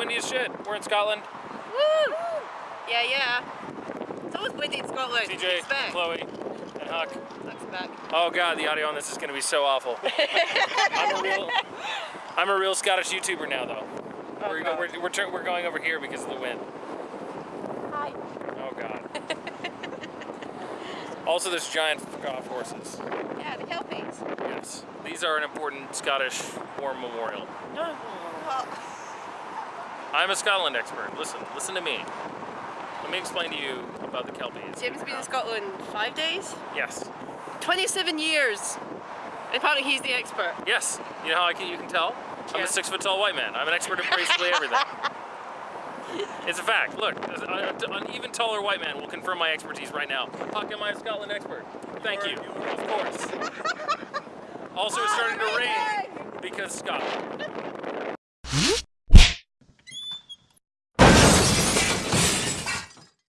windy as shit. We're in Scotland. Woo! Yeah, yeah. It's always windy in Scotland. TJ, Chloe, and Huck. Huck's back. Oh god, the audio on this is gonna be so awful. I'm a real, I'm a real Scottish YouTuber now, though. we're, God. we're, we're, tur- we're going over here because of the wind. Hi. Oh god. also, there's giant uh, horses. Yeah, the Kelpies. Yes, these are an important Scottish war memorial. No. Well, I'm a Scotland expert. Listen, listen to me. Let me explain to you about the Kelpies. Jim's been in Scotland five days? Yes, 27 years. And apparently he's the expert. yes. You know how I can, you can tell? I'm a six foot tall white man. I'm an expert at basically everything. It's a fact. Look, an an even taller white man will confirm my expertise right now. How come I'm a Scotland expert? Thank you. Of course. Also, it's starting to oh rain because Scotland.